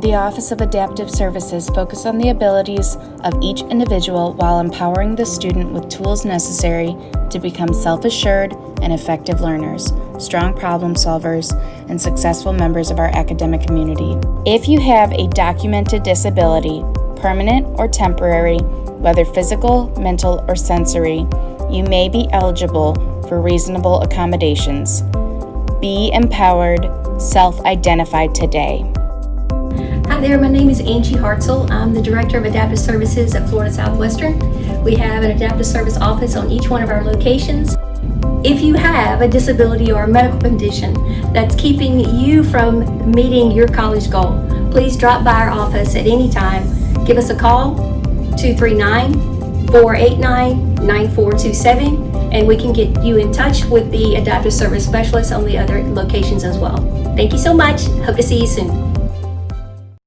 The Office of Adaptive Services focus on the abilities of each individual while empowering the student with tools necessary to become self-assured and effective learners, strong problem solvers, and successful members of our academic community. If you have a documented disability, permanent or temporary, whether physical, mental, or sensory, you may be eligible for reasonable accommodations. Be empowered, self-identify today. Hi there, my name is Angie Hartzell. I'm the Director of Adaptive Services at Florida Southwestern. We have an adaptive service office on each one of our locations. If you have a disability or a medical condition that's keeping you from meeting your college goal, please drop by our office at any time. Give us a call, 239-489-9427, and we can get you in touch with the adaptive service specialist on the other locations as well. Thank you so much. Hope to see you soon.